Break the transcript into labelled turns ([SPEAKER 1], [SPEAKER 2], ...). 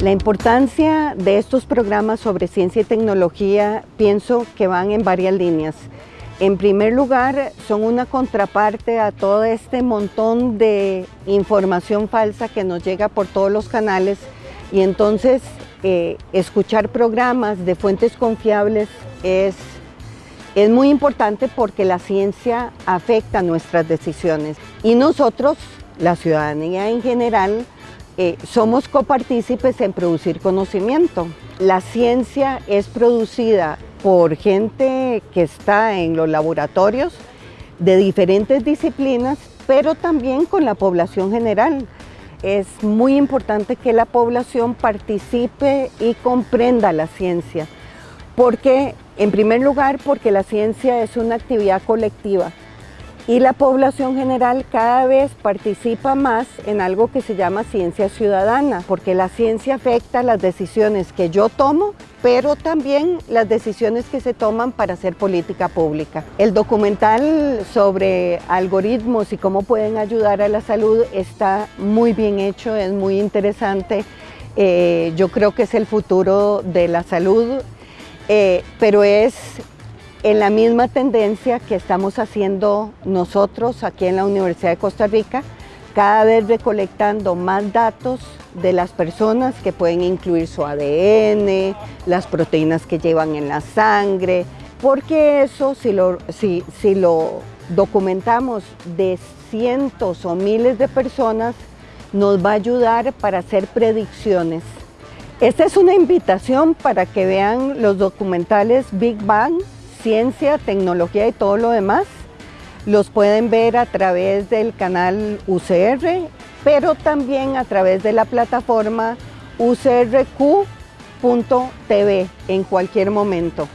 [SPEAKER 1] La importancia de estos programas sobre ciencia y tecnología pienso que van en varias líneas. En primer lugar, son una contraparte a todo este montón de información falsa que nos llega por todos los canales y entonces eh, escuchar programas de fuentes confiables es, es muy importante porque la ciencia afecta nuestras decisiones y nosotros, la ciudadanía en general, eh, somos copartícipes en producir conocimiento. La ciencia es producida por gente que está en los laboratorios de diferentes disciplinas, pero también con la población general. Es muy importante que la población participe y comprenda la ciencia, porque en primer lugar porque la ciencia es una actividad colectiva y la población general cada vez participa más en algo que se llama ciencia ciudadana, porque la ciencia afecta las decisiones que yo tomo, pero también las decisiones que se toman para hacer política pública. El documental sobre algoritmos y cómo pueden ayudar a la salud está muy bien hecho, es muy interesante. Eh, yo creo que es el futuro de la salud, eh, pero es en la misma tendencia que estamos haciendo nosotros aquí en la Universidad de Costa Rica, cada vez recolectando más datos de las personas que pueden incluir su ADN, las proteínas que llevan en la sangre, porque eso si lo, si, si lo documentamos de cientos o miles de personas, nos va a ayudar para hacer predicciones. Esta es una invitación para que vean los documentales Big Bang, ciencia, tecnología y todo lo demás, los pueden ver a través del canal UCR, pero también a través de la plataforma ucrq.tv en cualquier momento.